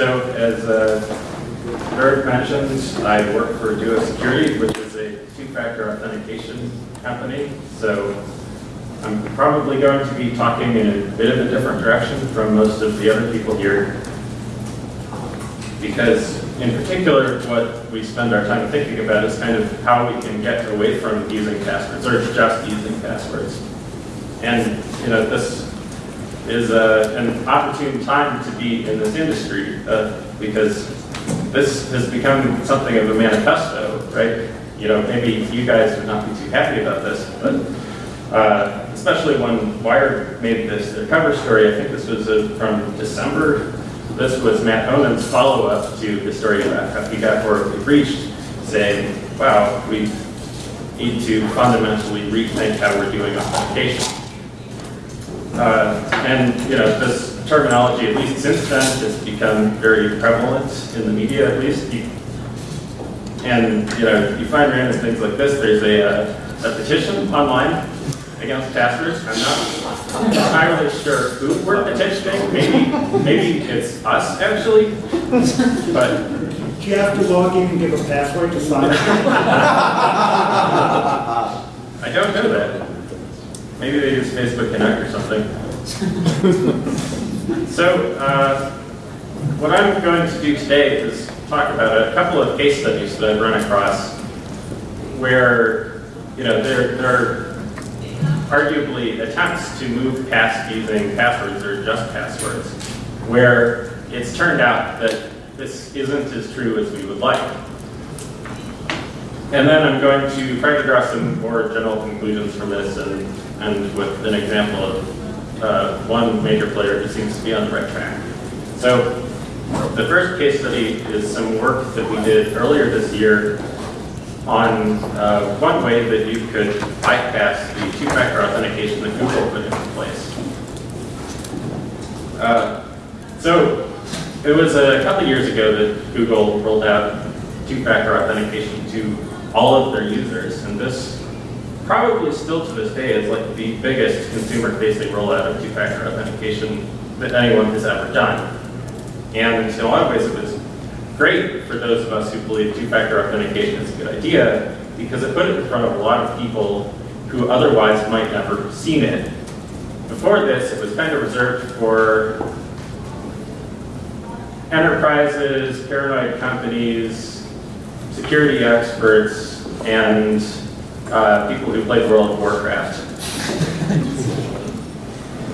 so as uh, Eric mentioned, I work for Duo Security, which is a two-factor authentication company. So I'm probably going to be talking in a bit of a different direction from most of the other people here. Because in particular, what we spend our time thinking about is kind of how we can get away from using passwords, or just using passwords. And, you know, this is uh, an opportune time to be in this industry, uh, because this has become something of a manifesto, right? You know, maybe you guys would not be too happy about this, but uh, especially when Wired made this their cover story, I think this was uh, from December this was Matt Homan's follow-up to the story about how he got horribly breached, saying, wow, we need to fundamentally rethink how we're doing authentication. Uh, and you know, this terminology, at least since then, has become very prevalent in the media, at least. And you know, you find random things like this. There's a, uh, a petition online against passwords. I'm not entirely sure who we're petitioning. Maybe, maybe it's us actually, but Do you have to log in and give a password to sign? I don't know that. Maybe they use Facebook Connect or something. so, uh, what I'm going to do today is talk about a couple of case studies that I've run across where, you know, there, there are arguably attempts to move past using passwords or just passwords, where it's turned out that this isn't as true as we would like. And then I'm going to try to draw some more general conclusions from this and, and with an example of uh, one major player who seems to be on the right track. So the first case study is some work that we did earlier this year on uh, one way that you could bypass the two-factor authentication that Google put into place. Uh, so it was a couple years ago that Google rolled out two-factor authentication to all of their users, and this probably still to this day is like the biggest consumer-facing rollout of two-factor authentication that anyone has ever done. And in a lot of ways it was great for those of us who believe two-factor authentication is a good idea because it put it in front of a lot of people who otherwise might never have seen it. Before this, it was kind of reserved for enterprises, paranoid companies, security experts, and uh, people who played World of Warcraft.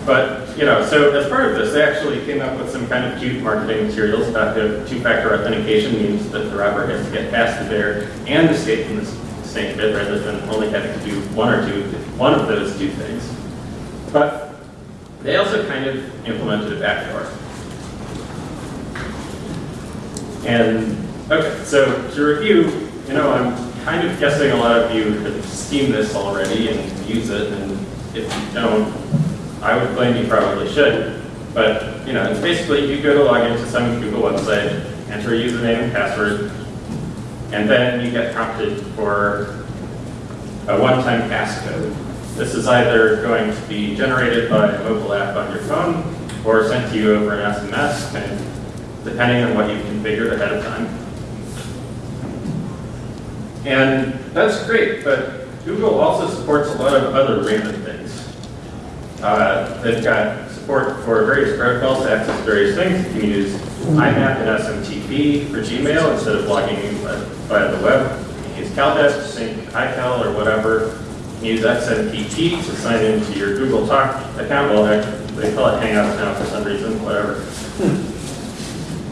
but, you know, so as part of this, they actually came up with some kind of cute marketing materials about how two-factor authentication means that the robber has to get past the bear and escape from the snake pit rather than only having to do one or two, one of those two things. But they also kind of implemented a backdoor. And, okay, so to review, you know, I'm kind of guessing a lot of you have seen this already and use it, and if you don't, I would claim you probably should. But, you know, it's basically you go to log into some Google website, enter a username and password, and then you get prompted for a one-time passcode. This is either going to be generated by a mobile app on your phone or sent to you over an SMS, and depending on what you've configured ahead of time. And that's great, but Google also supports a lot of other random things. Uh, they've got support for various protocols to access various things. You can use IMAP and SMTP for Gmail instead of logging in via the web. You can use CalDesk to sync iCal or whatever. You can use XMPP to sign into your Google Talk account. Well, they call it Hangouts now for some reason, whatever.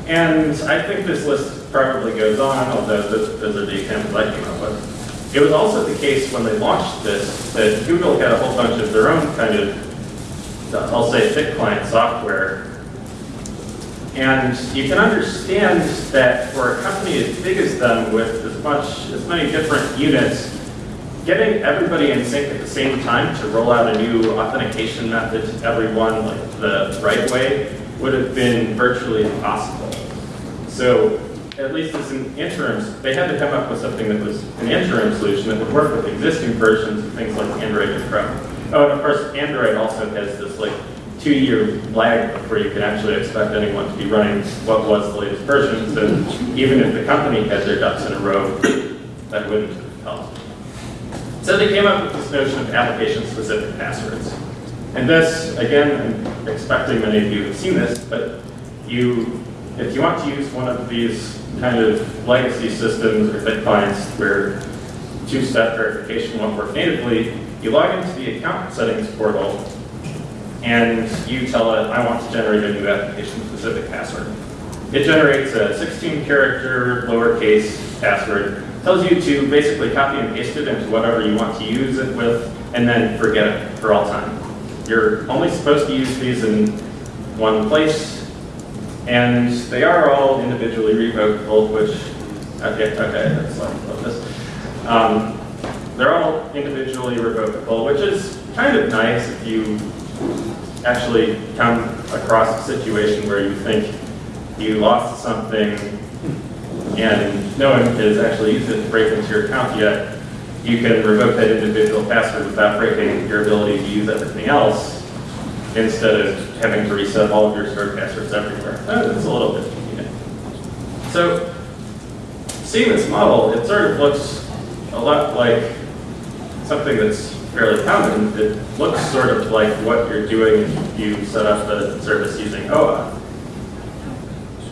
And I think this list probably goes on, although those, those are the examples I came up with. It was also the case when they launched this that Google had a whole bunch of their own kind of, I'll say, thick client software. And you can understand that for a company as big as them with as much, as many different units, getting everybody in sync at the same time to roll out a new authentication method to everyone like the right way would have been virtually impossible. So at least as an interim, they had to come up with something that was an interim solution that would work with existing versions of things like Android and Chrome. Oh, and of course, Android also has this like two-year lag before you can actually expect anyone to be running what was the latest version. So even if the company had their ducks in a row, that wouldn't help. So they came up with this notion of application-specific passwords. And this, again, I'm expecting many of you have seen this, but you, if you want to use one of these kind of legacy systems or thick clients where two-step verification won't work natively, you log into the account settings portal and you tell it, I want to generate a new application-specific password. It generates a 16-character lowercase password, tells you to basically copy and paste it into whatever you want to use it with, and then forget it for all time. You're only supposed to use these in one place, and they are all individually revocable, which, okay, okay, let's talk this. Um, they're all individually revocable, which is kind of nice if you actually come across a situation where you think you lost something and no one has actually used it to break into your account yet, you can revoke that individual password without breaking your ability to use everything else instead of having to reset all of your passwords everywhere. Uh, It's a little bit convenient. So seeing this model, it sort of looks a lot like something that's fairly common. It looks sort of like what you're doing if you set up the service using OAuth.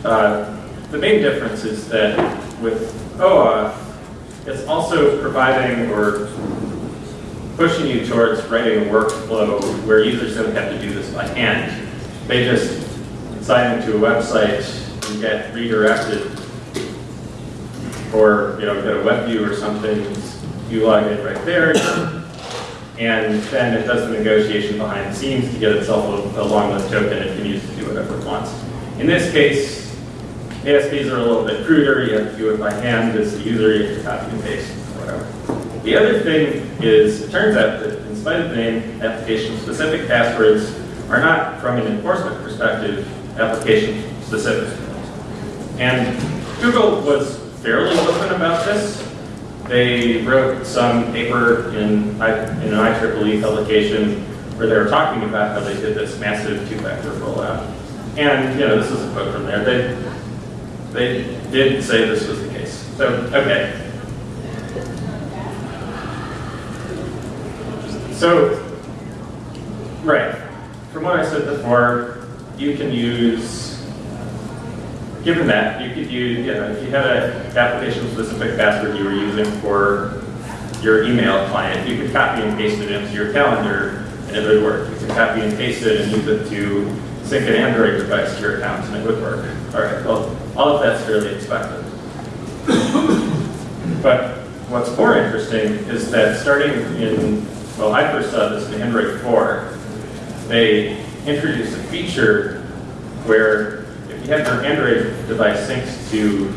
Uh, the main difference is that with OAuth, it's also providing or pushing you towards writing a workflow where users don't have to do this by hand. They just sign into a website and get redirected or you know get a web view or something. You log in right there, and then it does the negotiation behind the scenes to get itself a, a long list token it can use to do whatever it wants. In this case, ASPs are a little bit cruder. You have to do it by hand as the user. You have to copy and paste. The other thing is, it turns out that in spite of the name, application-specific passwords are not, from an enforcement perspective, application-specific. And Google was fairly open about this. They wrote some paper in, in an IEEE publication where they were talking about how they did this massive two-factor rollout. And, you know, this is a quote from there. They, they did say this was the case. So, okay. So, right, from what I said before, you can use, given that, you could use, you know, if you had an application-specific password you were using for your email client, you could copy and paste it into your calendar and it would work. You could copy and paste it and use it to sync an Android device to your account and it would work. All right, well, all of that's fairly expected. But what's more interesting is that starting in, well, I first saw this in Android 4, they introduced a feature where if you have your Android device synced to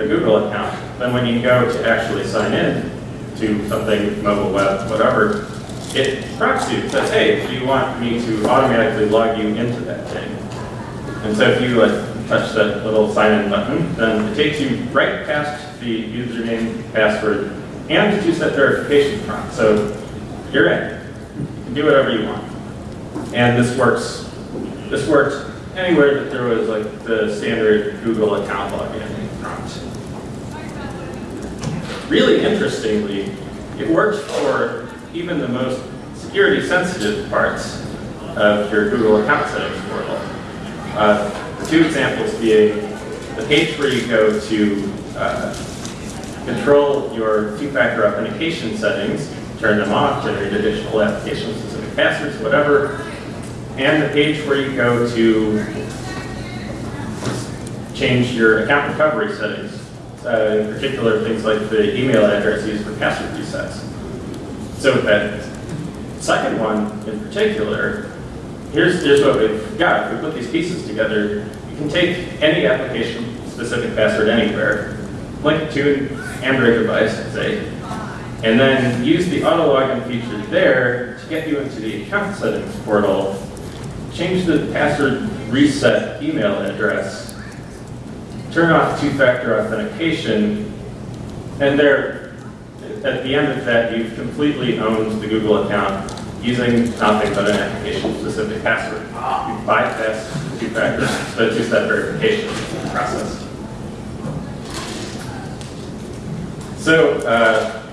a Google account, then when you go to actually sign in to something, mobile web, whatever, it prompts you, says, hey, do you want me to automatically log you into that thing? And so if you like, touch that little sign in button, then it takes you right past the username, password, and the two-step verification prompt. So you're in. You do whatever you want. And this works, this worked anywhere that there was like the standard Google account login prompt. Really interestingly, it works for even the most security sensitive parts of your Google account settings portal. Uh, two examples being the page where you go to uh, control your two-factor authentication settings, turn them off, generate additional application-specific passwords, whatever, and the page where you go to change your account recovery settings, uh, in particular things like the email address used for password resets. So that second one in particular, here's, here's what we've got. If we put these pieces together, you can take any application-specific password anywhere, link to an Android device, say, and then use the auto login feature there to get you into the account settings portal, change the password reset email address, turn off two-factor authentication, and there, at the end of that, you've completely owned the Google account. using nothing but an application-specific password. You bypass the two-factor, the two-step verification process. So, uh,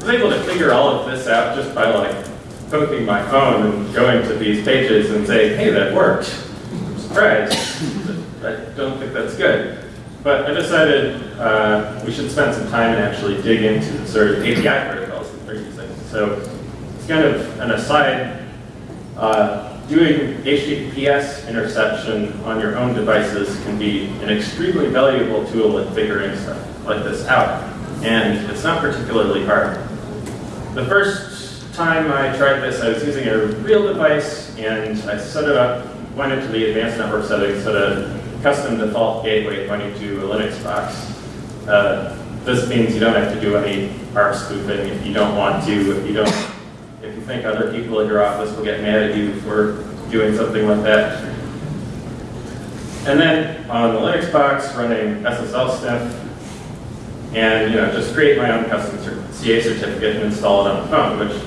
was able to figure all of this out just by like poking my phone and going to these pages and saying, hey, that worked. I'm surprised. I don't think that's good. But I decided uh, we should spend some time and actually dig into the sort of API protocols that they're using. So it's kind of an aside. Uh, doing HTTPS interception on your own devices can be an extremely valuable tool in figuring stuff like this out. And it's not particularly hard. The first time I tried this, I was using a real device and I set it up, went into the advanced network settings, set a custom default gateway pointing to a Linux box. Uh, this means you don't have to do any ARP spoofing if you don't want to, if you don't, if you think other people in your office will get mad at you for doing something like that. And then on the Linux box, running SSL sniff, and you know just create my own custom CA certificate and install it on the phone, which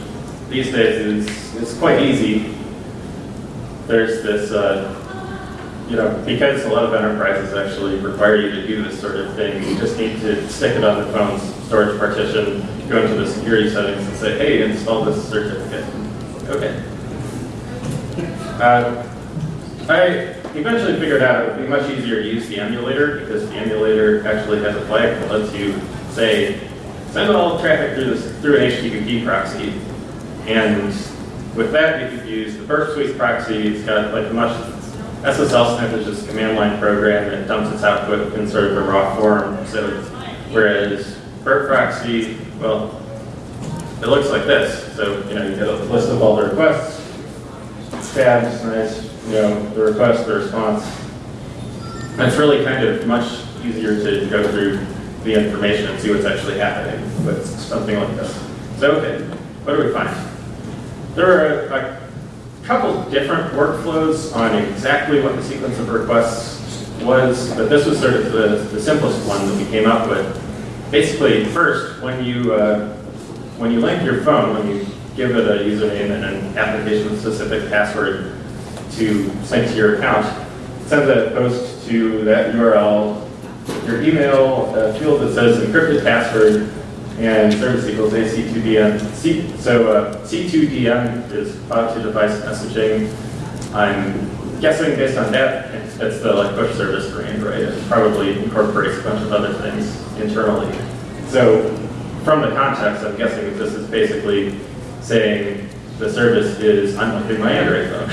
these days is, is quite easy. There's this, uh, you know, because a lot of enterprises actually require you to do this sort of thing, you just need to stick it on the phone's storage partition, go into the security settings and say, hey, install this certificate. Okay. Uh, I eventually figured out it would be much easier to use the emulator because the emulator actually has a flag that lets you say, send all traffic through this through an HTTP proxy. And with that, you could use the Burp Suite proxy. It's got like a much SSL sniff is just a command line program that dumps its output in sort of a raw form. So whereas Burp proxy, well, it looks like this. So you know you get a list of all the requests, tabs, nice, you know, the request, the response. It's really kind of much easier to go through the information and see what's actually happening with something like this. So, okay, what do we find? There are a, a couple different workflows on exactly what the sequence of requests was, but this was sort of the, the simplest one that we came up with. Basically, first, when you, uh, when you link your phone, when you give it a username and an application-specific password to sync to your account, send that post to that URL, your email, a field that says encrypted password, and service equals AC2DM. C, so uh, C2DM is cloud to device messaging. I'm guessing based on that, it's, it's the like push service for Android. It probably incorporates a bunch of other things internally. So from the context, I'm guessing that this is basically saying the service is unlocking my Android phone.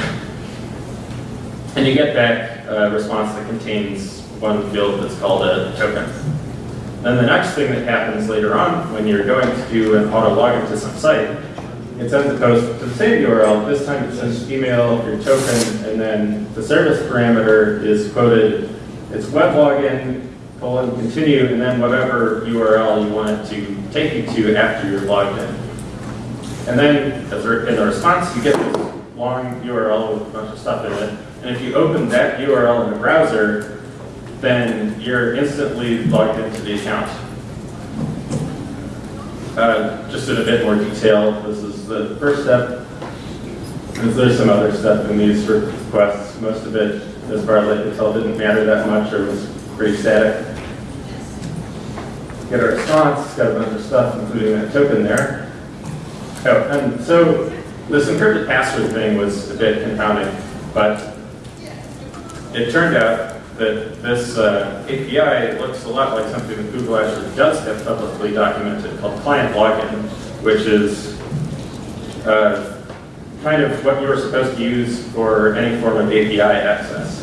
and you get back a response that contains one field that's called a token. Then the next thing that happens later on when you're going to do an auto login to some site, it sends a post to the same URL. This time it sends email, your token, and then the service parameter is quoted. It's web login, colon, continue, and then whatever URL you want it to take you to after you're logged in. And then in the response, you get this long URL with a bunch of stuff in it. And if you open that URL in the browser, then you're instantly logged into the account. Uh, just in a bit more detail, this is the first step. There's, some other stuff in these requests. Most of it, as far as I could tell, didn't matter that much or was pretty static. Get a response, got a bunch of stuff, including that token there. Oh, and so this encrypted password thing was a bit confounding, but it turned out that this uh, API looks a lot like something that Google actually does have publicly documented called client login, which is uh, kind of what you were supposed to use for any form of API access.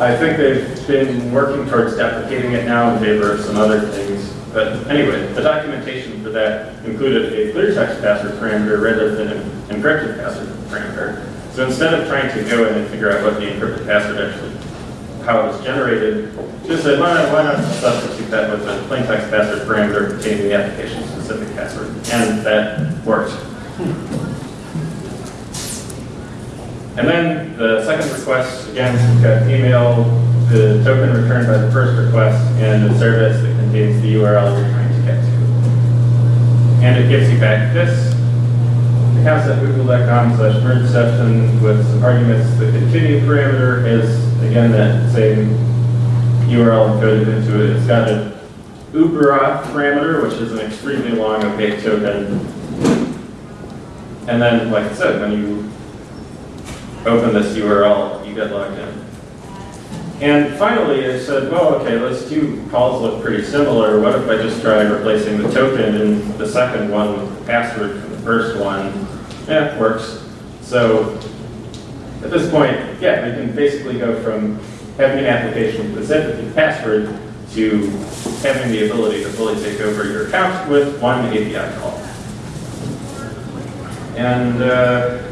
I think they've been working towards deprecating it now in favor of some other things. But anyway, the documentation for that included a clear text password parameter rather than an encrypted password parameter. So instead of trying to go in and figure out what the encrypted password actually, how it was generated, just said, why not, why not substitute that with a plain text password parameter containing the application specific password? And that worked. And then the second request, again, we've got email, the token returned by the first request, and the service that contains the URL you're trying to get to. And it gives you back this. has at google.com slash merge session with some arguments. The continue parameter is, again, that same URL encoded into it. It's got an ubera parameter, which is an extremely long opaque token. And then, like I said, when you open this URL, you get logged in. And finally, I said, well, okay, those two calls look pretty similar. What if I just try replacing the token in the second one with the password from the first one? Yeah, it works. So at this point, yeah, we can basically go from having an application with a specific password to having the ability to fully take over your account with one API call. And, uh,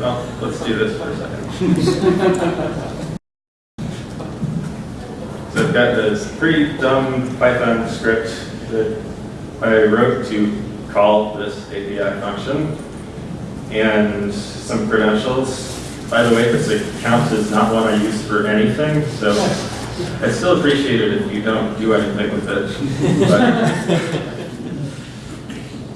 well, let's do this for a second. So I've got this pretty dumb Python script that I wrote to call this API function and some credentials. By the way, this account is not one I use for anything, so I still appreciate it if you don't do anything with it. But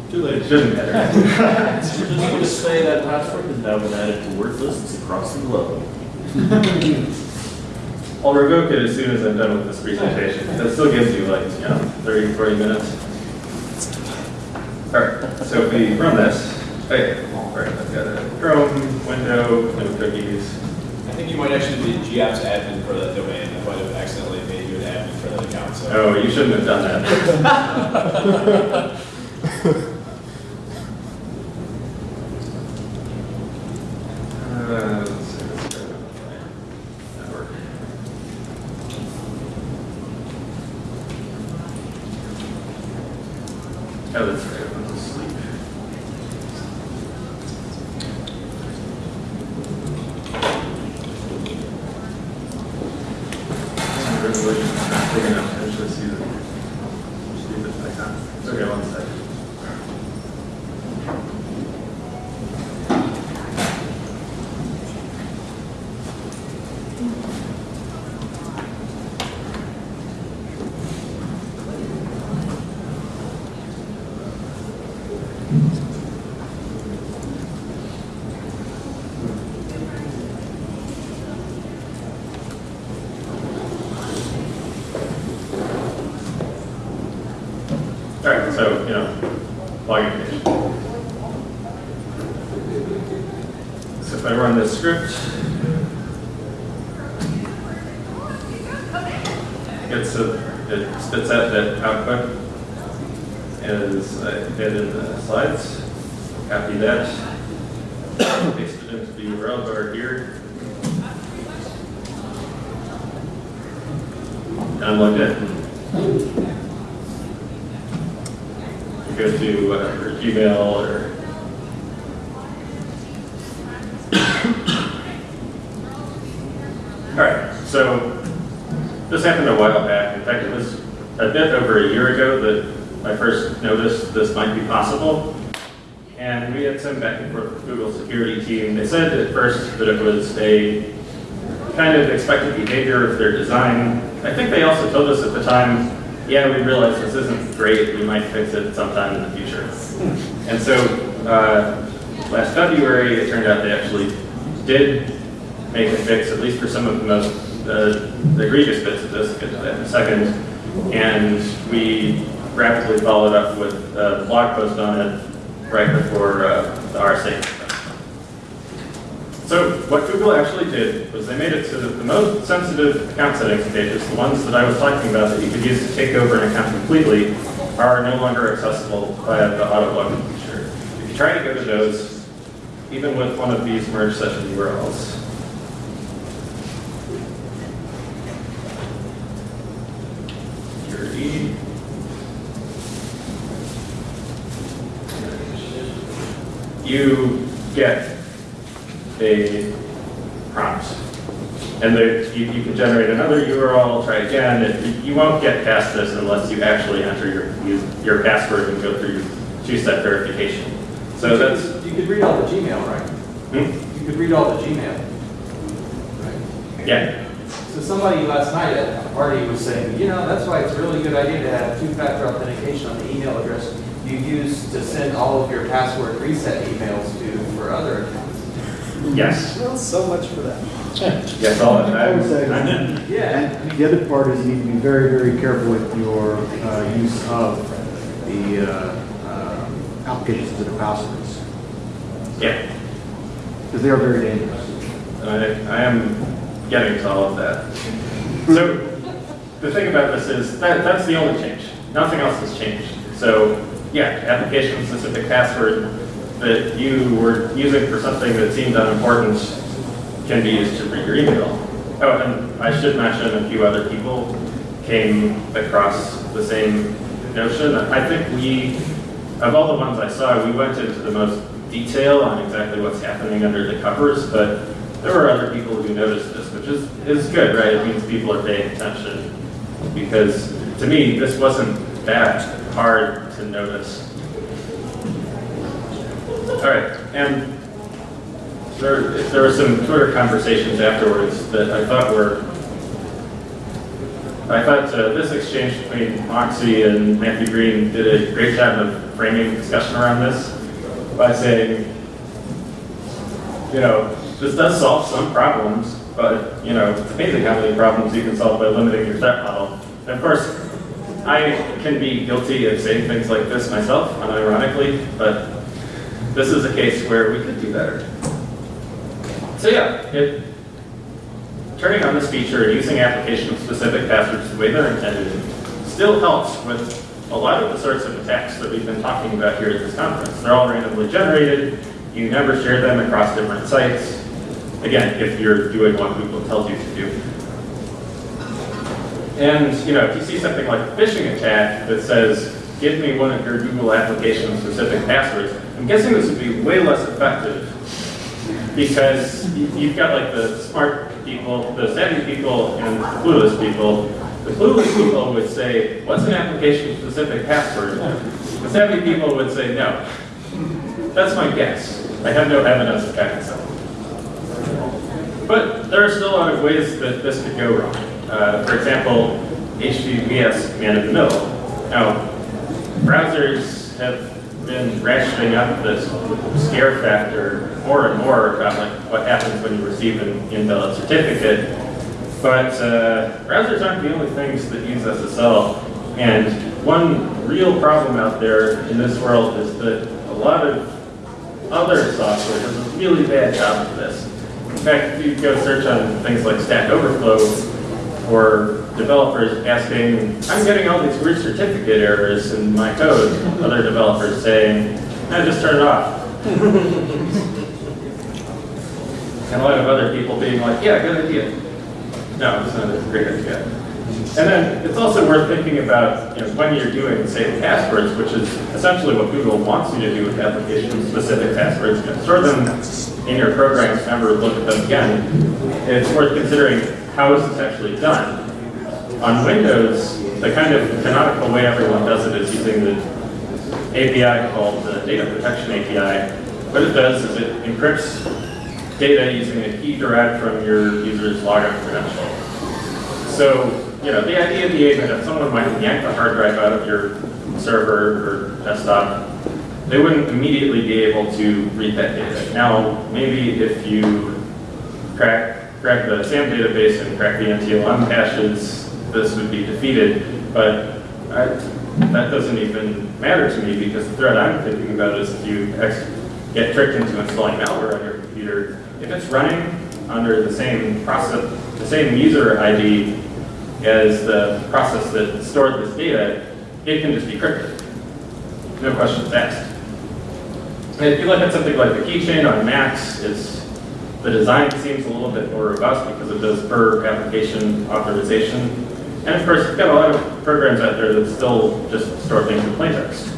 Too late. it shouldn't matter. Just going to say that password has now been added to word lists across the globe. I'll revoke it as soon as I'm done with this presentation. That still gives you like, you know, 30, 40 minutes. All right, so if we run this, okay, all right, I've got a Chrome, window, no cookies. I think you might actually be GApps admin for that domain. I might have accidentally made you an admin for that account, so. Oh, you shouldn't have done that. Uh, let's see, let's go to my network. Oh, that's right, I went to sleep. Some resolution is not big enough to actually see the stupid icon. Okay, one second. All right, so, you know, login page. So if I run this script, it's a, it spits out that output as I did in the slides. Copy that, paste it into the URL bar here. And I'm logged in. go to Gmail or. All right, so this happened a while back. In fact, it was a bit over a year ago that I first noticed this might be possible. And we had some back and forth with Google security team. They said at first that it was a kind of expected behavior of their design. I think they also told us at the time, yeah, we realize this isn't great, we might fix it sometime in the. And so, uh, last February, it turned out they actually did make a fix, at least for some of the most, uh, the egregious bits of this, get to that in a second. And we rapidly followed up with a blog post on it right before uh, the RSA. So what Google actually did was they made it so that the most sensitive account settings pages, the ones that I was talking about that you could use to take over an account completely, are no longer accessible via the auto login feature. If you try to go to those, even with one of these merge session URLs, security, you get a prompt. And there, you, you can generate another URL, try again. It, you won't get past this unless you actually enter your, your password and go through two-step verification. So that's, You could read all the Gmail, right? hmm? You could read all the Gmail. Right. yeah, So somebody last night at a party was saying, you know, that's why it's a really good idea to have two-factor authentication on the email address you use to send all of your password reset emails to for other accounts. Yes, Well, so much for that. yes, all of I would say. Yeah. and the other part is you need to be very, very careful with your uh, use of the uh, applications are passwords, Yeah, because they are very dangerous. I, I am getting to all of that. So, the thing about this is, that, that's the only change. Nothing else has changed. So, yeah, application-specific password that you were using for something that seemed unimportant can be used to read your email. Oh, and I should mention a few other people came across the same notion. I think we, of all the ones I saw, we went into the most detail on exactly what's happening under the covers, but there were other people who noticed this, which is, is good, right? It means people are paying attention. Because to me, this wasn't that hard to notice. All right, and there, there were some Twitter conversations afterwards that I thought were, I thought uh, this exchange between Moxie and Matthew Green did a great job of framing the discussion around this by saying, you know, this does solve some problems, but, you know, it's amazing how many problems you can solve by limiting your threat model. And of course, I can be guilty of saying things like this myself, unironically, but this is a case where we could do better. So yeah, it, turning on this feature and using application-specific passwords the way they're intended still helps with a lot of the sorts of attacks that we've been talking about here at this conference. They're all randomly generated. You never share them across different sites. Again, if you're doing what Google tells you to do. And, you know, if you see something like a phishing attack that says, give me one of your Google application-specific passwords, I'm guessing this would be way less effective because you've got like the smart people, the savvy people, and the clueless people. The clueless people would say, what's an application-specific password? The savvy people would say, no. That's my guess. I have no evidence of up. But there are still a lot of ways that this could go wrong. Uh, for example, HTTPS man in the middle. Now, browsers have been ratcheting up this scare factor more and more about like what happens when you receive an invalid certificate. But uh, browsers aren't the only things that use SSL. And one real problem out there in this world is that a lot of other software does a really bad job of this. In fact, if you go search on things like Stack Overflow or developers asking, I'm getting all these weird certificate errors in my code, other developers saying, no, just turn it off. And a lot of other people being like, yeah, good idea. No, it's not a great idea. And then it's also worth thinking about you know, when you're doing, say, passwords, which is essentially what Google wants you to do with application-specific passwords. You know, store them in your programs, never look at them again. And It's worth considering how is this actually done. On Windows, the kind of canonical way everyone does it is using the API called the Data Protection API. What it does is it encrypts data using a key derived from your user's login credential. So, you know, the idea being that if someone might yank the hard drive out of your server or desktop, they wouldn't immediately be able to read that data. Now, maybe if you crack, crack the SAM database and crack the NTLM caches, this would be defeated, but I, that doesn't even matter to me because the threat I'm thinking about is if you get tricked into installing malware on your computer, if it's running under the same process, the same user ID as the process that stored this data, it can just be crypted. No questions asked. If you look at something like the keychain on Macs, it's the design seems a little bit more robust because it does per application authorization. And of course, you've got a lot of programs out there that still just store things in plaintext.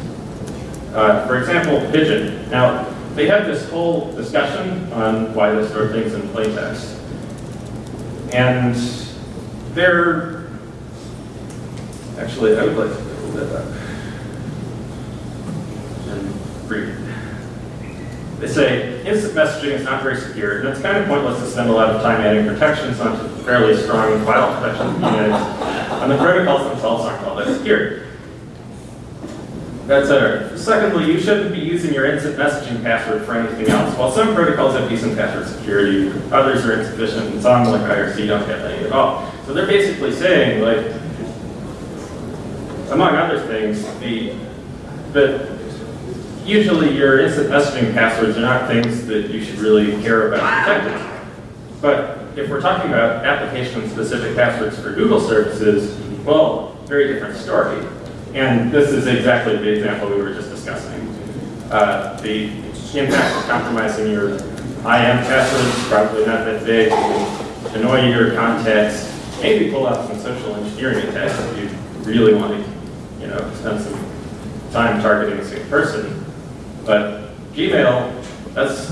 Uh, for example, Pigeon. Now, they had this whole discussion on why they store things in plaintext. And they're, actually, I would like to. And read. They say instant messaging is not very secure, and it's kind of pointless to spend a lot of time adding protections onto fairly strong file protection units, and the protocols themselves aren't all that secure. That's. Secondly, you shouldn't be using your instant messaging password for anything else. While some protocols have decent password security, others are insufficient, and some, like IRC, don't have any at all. So they're basically saying, like, among other things, the, that usually your instant messaging passwords are not things that you should really care about protecting. But if we're talking about application-specific passwords for Google services, well, very different story. And this is exactly the example we were just discussing. Uh, the impact of compromising your IM passwords, probably not that big, annoy your contacts, maybe pull out some social engineering attacks if you really want to, you know, spend some time targeting a single person. But Gmail, that's,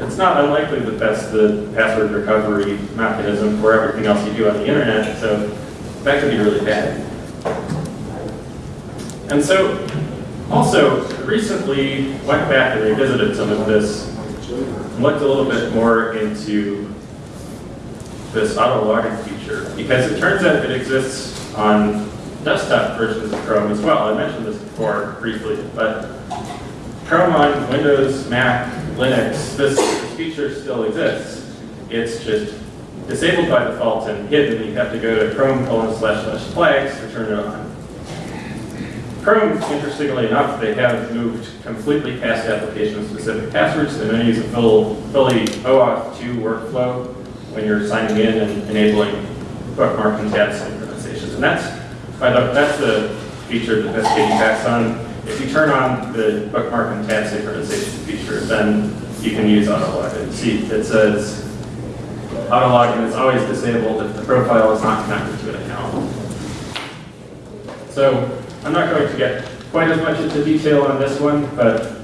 it's not unlikely that that's the password recovery mechanism for everything else you do on the internet, so that could be really bad. And so, also, recently went back and revisited some of this, looked a little bit more into this auto logging feature, because it turns out it exists on desktop versions of Chrome as well. I mentioned this before briefly, but Chrome on Windows, Mac, Linux, this feature still exists. It's just disabled by default and hidden. You have to go to Chrome colon slash slash flags to turn it on. Chrome, interestingly enough, they have moved completely past application-specific passwords. They now use a full, fully OAuth 2 workflow when you're signing in and enabling bookmark and tab synchronizations. And that's, by the, that's the feature that getting backs on. If you turn on the bookmark and tab synchronization feature, then you can use autologin. See, it says autologin is always disabled if the profile is not connected to an account. So I'm not going to get quite as much into detail on this one, but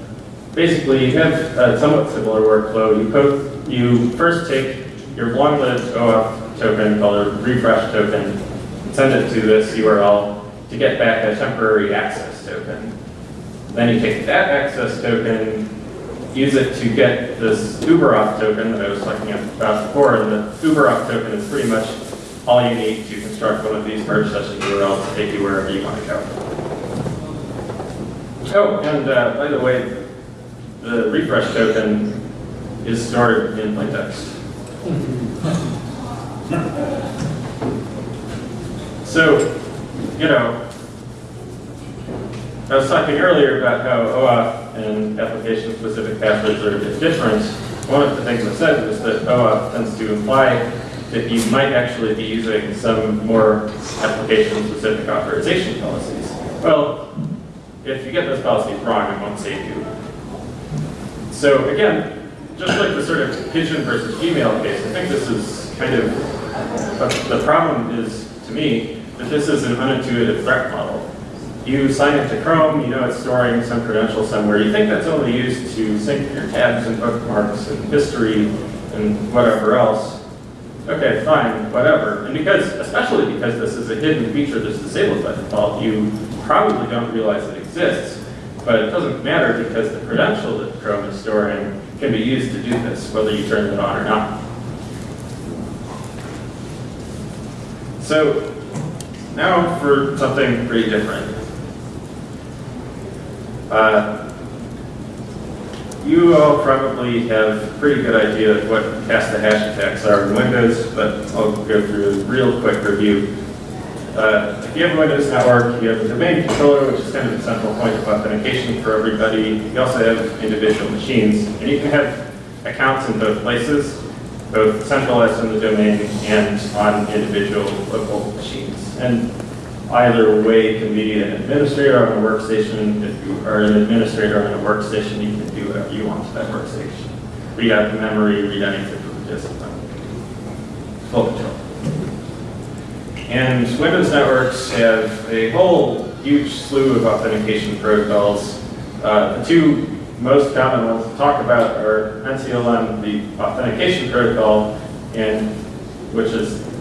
basically you have a somewhat similar workflow. You, you first take your long-lived OAuth token called a refresh token, send it to this URL to get back a temporary access token. Then you take that access token, use it to get this UberAuth token that I was talking about before, and the UberAuth token is pretty much all you need to construct one of these merge session URLs to take you wherever you want to go. Oh, and uh, by the way, the refresh token is stored in plaintext. So, you know, I was talking earlier about how OAuth and application-specific passwords are a bit different. One of the things I said was that OAuth tends to imply that you might actually be using some more application-specific authorization policies. Well, if you get those policies wrong, it won't save you. So again, just like the sort of pigeon versus Gmail case, I think this is kind of, the the problem is, to me, that this is an unintuitive threat model. You sign into Chrome, you know it's storing some credential somewhere. You think that's only used to sync your tabs and bookmarks and history and whatever else. Okay, fine, whatever. And because, especially because this is a hidden feature that's disabled by default, you probably don't realize it exists. But it doesn't matter because the credential that Chrome is storing can be used to do this, whether you turn it on or not. So now for something pretty different. Uh, you all probably have a pretty good idea of what the hash attacks are in Windows, but I'll go through a real quick review. Uh, if you have a Windows network, you have a domain controller, which is kind of the central point of authentication for everybody. You also have individual machines, and you can have accounts in both places, both centralized in the domain and on individual local machines. And either way can be an administrator on a workstation. If you are an administrator on a workstation, you can do whatever you want to that workstation. Read out the memory, read anything from the disk. Full control. And Windows networks have a whole huge slew of authentication protocols. Uh, the two most common ones to talk about are NCLM, the authentication protocol, and which is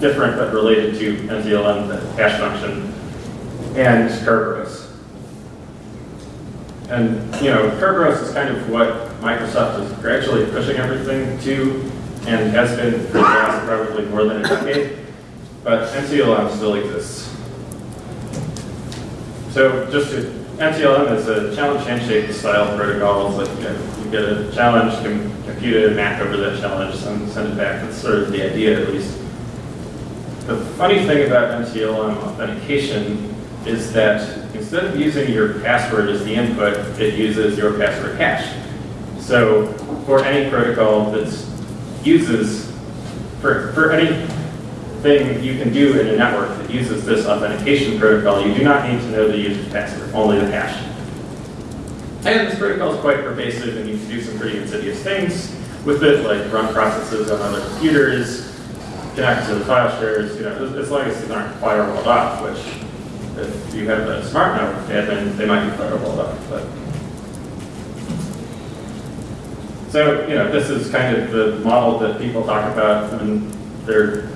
different but related to NCLM, the hash function, and Kerberos. And, you know, Kerberos is kind of what Microsoft is gradually pushing everything to, and has been for the last probably more than a decade, but NCLM still exists. So just to NTLM is a challenge handshake style protocol. It's like you, know, you get a challenge, com- compute a MAC over that challenge, and send it back. That's sort of the idea, at least. The funny thing about NTLM authentication is that instead of using your password as the input, it uses your password hash. So for any protocol that uses, for, for anything you can do in a network that uses this authentication protocol, you do not need to know the user's password, only the hash. And this protocol is quite pervasive and you can do some pretty insidious things with it, like run processes on other computers, connect to the file shares, you know, as, long as these aren't firewalled off, which if you have a smart network admin, they might be firewalled off, but. So, you know, this is kind of the model that people talk about when they're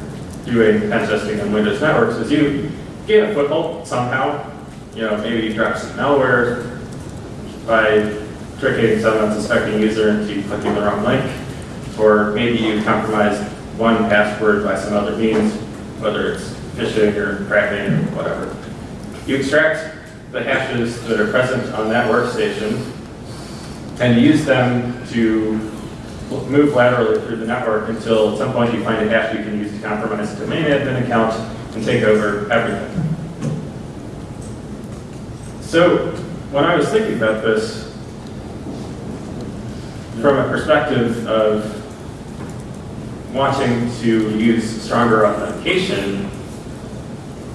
doing pen testing on Windows networks, is you get a foothold somehow, you know, maybe you drop some malware by tricking some unsuspecting user into clicking the wrong link, or maybe you compromise one password by some other means, whether it's phishing or cracking or whatever. You extract the hashes that are present on that workstation and use them to move laterally through the network until at some point you find a hash you can use to compromise a domain admin account and take over everything. So when I was thinking about this, from a perspective of wanting to use stronger authentication,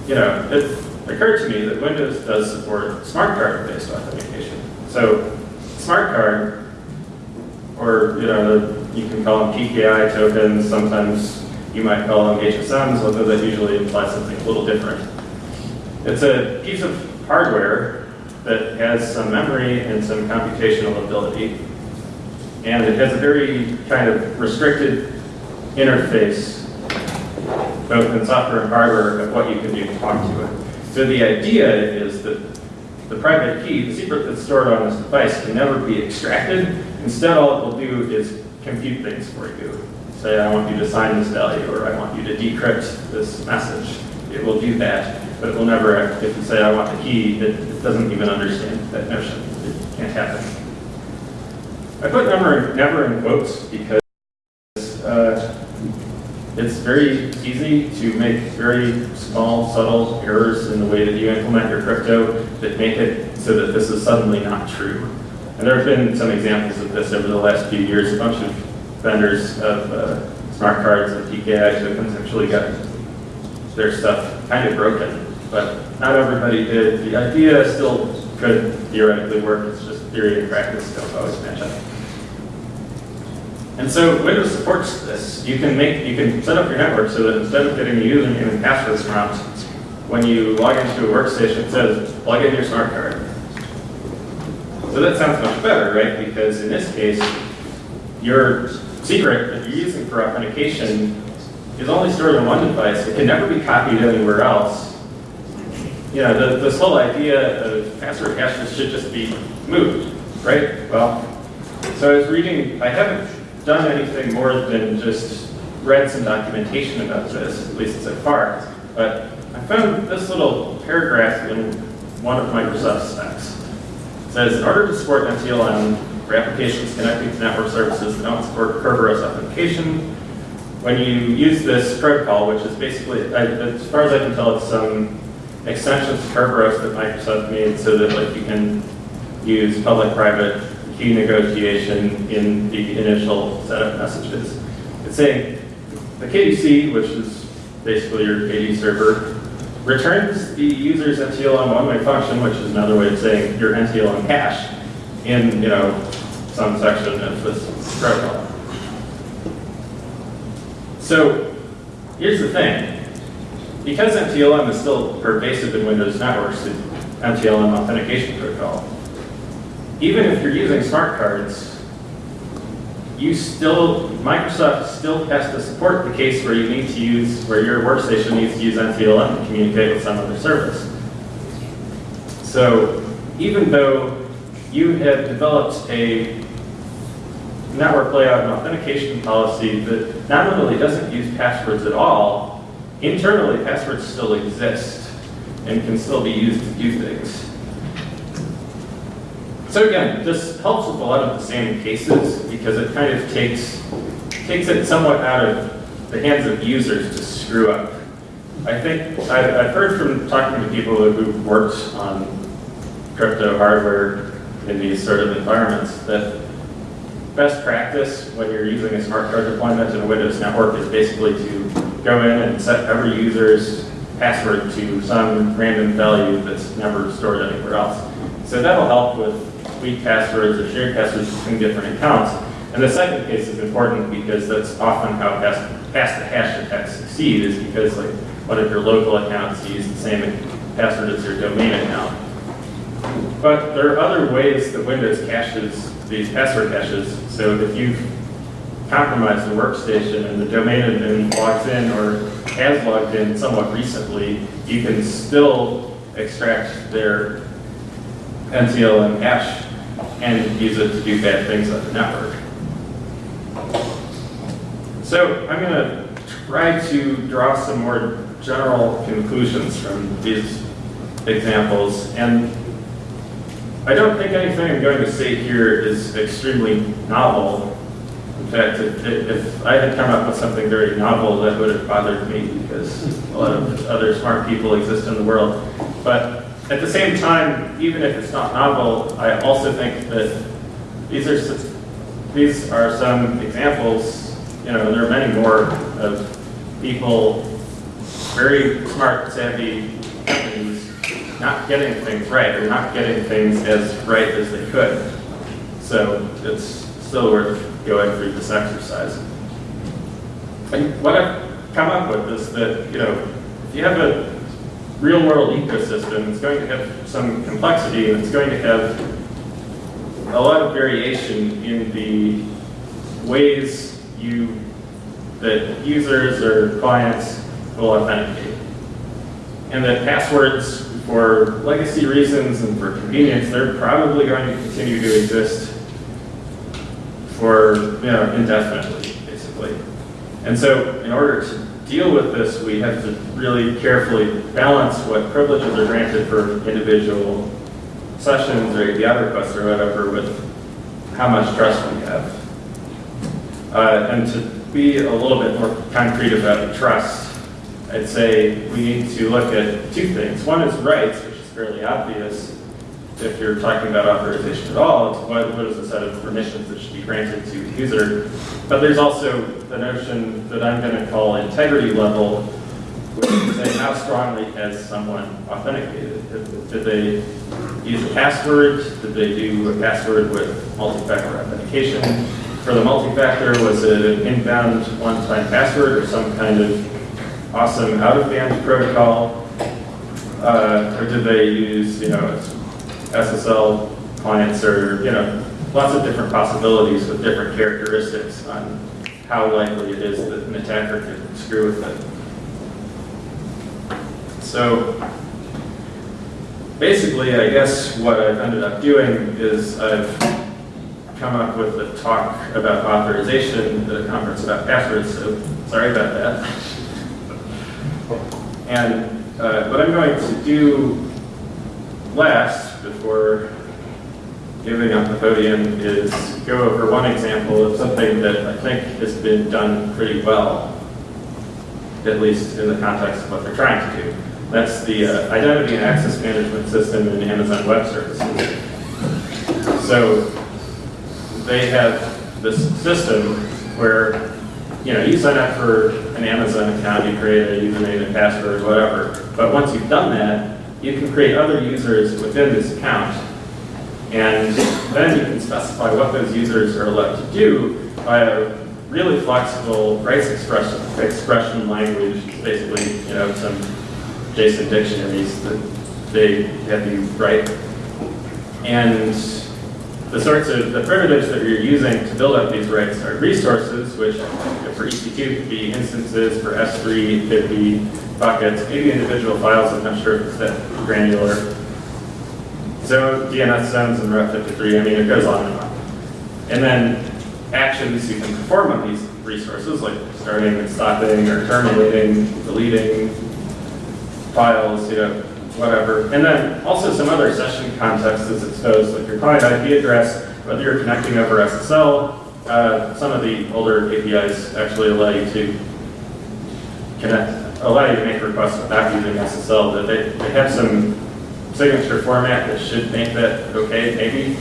you know, it occurred to me that Windows does support smart card-based authentication. So smart card, or you know, you can call them PKI tokens. Sometimes you might call them HSMs, although that usually implies something a little different. It's a piece of hardware that has some memory and some computational ability, and it has a very kind of restricted interface, both in software and hardware, of what you can do to talk to it. So the idea is that the private key, the secret that's stored on this device, can never be extracted. Instead, all it will do is compute things for you. Say, I want you to sign this value, or I want you to decrypt this message. It will do that, but it will never, if you say, I want the key, it, it doesn't even understand that notion. It can't happen. I put never, never in quotes because uh, it's very easy to make very small, subtle errors in the way that you implement your crypto that make it so that this is suddenly not true. And there have been some examples of this over the last few years. A bunch of vendors of uh, smart cards and PKI tokens actually got their stuff kind of broken, but not everybody did. The idea still could theoretically work. It's just theory and practice don't always match up. And so Windows supports this. You can make, you can set up your network so that instead of getting a username and passwords prompt, when you log into a workstation, it says, plug in your smart card. So that sounds much better, right? Because in this case, your secret that you're using for authentication is only stored on one device. It can never be copied anywhere else. You know, the, this whole idea of password hashes should just be moved, right? Well, so I was reading, I haven't done anything more than just read some documentation about this, at least so far, but I found this little paragraph in one of Microsoft's specs. It says, in order to support NTLM for applications connecting to network services that don't support Kerberos authentication, when you use this protocol, which is basically, as far as I can tell, it's some extensions to Kerberos that Microsoft made so that like you can use public-private key negotiation in the initial set of messages. It's saying the KDC, which is basically your KD server, returns the user's NTLM one-way function, which is another way of saying your NTLM hash in, you know, some section of this protocol. So here's the thing. Because NTLM is still pervasive in Windows networks, NTLM authentication protocol, even if you're using smart cards, you still, Microsoft still has to support the case where you need to use, where your workstation needs to use NTLM to communicate with some other service. So even though you have developed a network layout and authentication policy that not only doesn't use passwords at all, internally passwords still exist and can still be used to do things. So again, this helps with a lot of the same cases because it kind of takes, takes it somewhat out of the hands of users to screw up. I think, I've, I've heard from talking to people who've worked on crypto hardware in these sort of environments that best practice when you're using a smart card deployment in a Windows network is basically to go in and set every user's password to some random value that's never stored anywhere else. So that'll help with weak passwords or shared passwords between different accounts. And the second case is important because that's often how pass, pass the hash attacks succeed is because like one of your local accounts use the same password as your domain account. But there are other ways that Windows caches these password caches. So if you've compromised the workstation and the domain admin logs in or has logged in somewhat recently, you can still extract their NTLM hash and use it to do bad things on the network. So I'm going to try to draw some more general conclusions from these examples. And I don't think anything I'm going to say here is extremely novel. In fact, if, if I had come up with something very novel, that would have bothered me because a lot of other smart people exist in the world. But at the same time, even if it's not novel, I also think that these are s- these are some examples. You know, there are many more of people, very smart, savvy companies, not getting things right or not getting things as right as they could. So it's still worth going through this exercise. And what I've come up with is that, you know, if you have a real world ecosystem, it's going to have some complexity and it's going to have a lot of variation in the ways you, that users or clients will authenticate. And that passwords, for legacy reasons and for convenience, they're probably going to continue to exist for, you know, indefinitely, basically. And so in order to deal with this, we have to really carefully balance what privileges are granted for individual sessions or API requests or whatever with how much trust we have. Uh, and to be a little bit more concrete about the trust, I'd say we need to look at two things. One is rights, which is fairly obvious if you're talking about authorization at all. It's what, what is the set of permissions that should be granted to the user. But there's also the notion that I'm going to call integrity level, which is saying how strongly has someone authenticated? Did, they use a password? Did they do a password with multi-factor authentication? For the multi-factor, was it an in-band one-time password or some kind of awesome out-of-band protocol? Uh, or did they use, you know, SSL clients or, you know, lots of different possibilities with different characteristics on how likely it is that an attacker could screw with it. So basically, I guess what I've ended up doing is I've come up with a talk about authorization at a conference about passwords, so sorry about that. And uh, what I'm going to do last, before giving up the podium, is go over one example of something that I think has been done pretty well, at least in the context of what they're trying to do. That's the uh, identity and access management system in Amazon Web Services. So they have this system where, you know, you sign up for an Amazon account, you create a username and password, whatever. But once you've done that, you can create other users within this account. And then you can specify what those users are allowed to do by a really flexible rights expression, expression language, basically, you know, some JSON dictionaries that they have you write. And the sorts of, the primitives that you're using to build up these rights are resources, which for EC2 could be instances, for S3 could be buckets, maybe individual files, I'm not sure if it's that granular. So DNS zones and Route 53, I mean, it goes on and on. And then actions you can perform on these resources, like starting and stopping or terminating, deleting files, you know, whatever. And then also some other session context is exposed, like your client IP address, whether you're connecting over SSL. Uh, some of the older APIs actually allow you to connect, allow you to make requests without using SSL, that they, they have some signature format that should make that okay, maybe.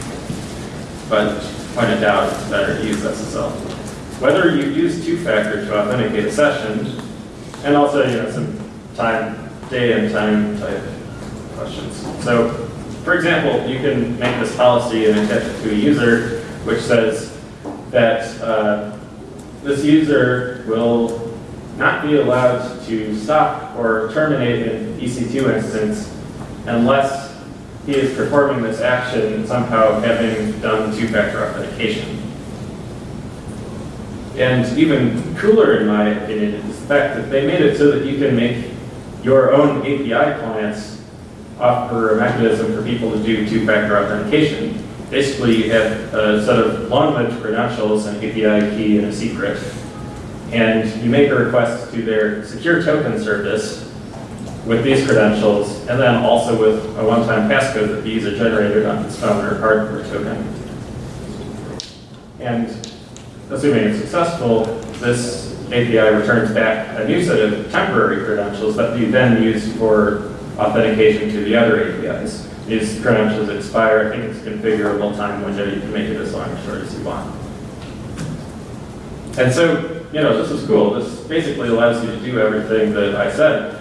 But when in doubt, better to use SSL. Whether you use two-factor to authenticate a session, and also, you know, some time, day and time type questions. So, for example, you can make this policy and attach it to a user, which says that uh, this user will not be allowed to stop or terminate an EC2 instance unless he is performing this action somehow having done two-factor authentication. And even cooler, in my opinion, is the fact that they made it so that you can make your own API clients offer a mechanism for people to do two-factor authentication. Basically, you have a set of long-lived credentials, an API key, and a secret. And you make a request to their secure token service with these credentials, and then also with a one-time passcode that these are generated on his phone or hardware token. And assuming it's successful, this API returns back a new set of temporary credentials that you then use for authentication to the other APIs. These credentials expire, I think it's configurable time window, you can make it as long or short as you want. And so, you know, this is cool. This basically allows you to do everything that I said.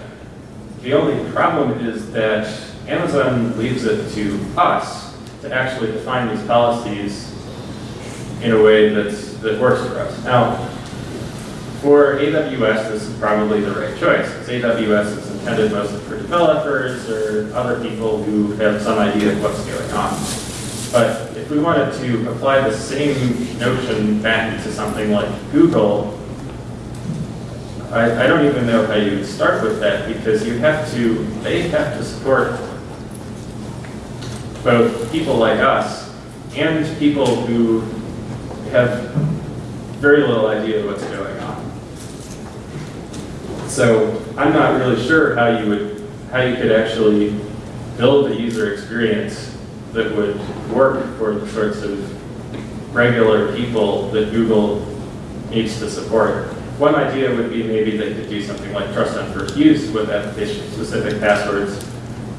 The only problem is that Amazon leaves it to us to actually define these policies in a way that's, that works for us. Now, for AWS, this is probably the right choice, because AWS is intended mostly for developers or other people who have some idea of what's going on. But if we wanted to apply the same notion back to something like Google, I, I don't even know how you start with that because you have to, they have to support both people like us and people who have very little idea what's going on. So I'm not really sure how you would, how you could actually build a user experience that would work for the sorts of regular people that Google needs to support. One idea would be maybe they could do something like trust on first use with application-specific passwords,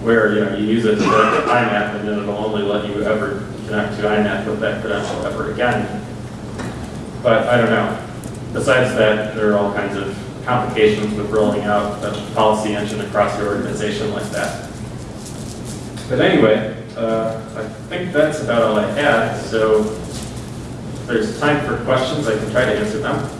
where you know you use it to connect to IMAP, and then it'll only let you ever connect to IMAP with that credential ever again. But I don't know. Besides that, there are all kinds of complications with rolling out a policy engine across your organization like that. But anyway, uh, I think that's about all I had. So if there's time for questions, I can try to answer them.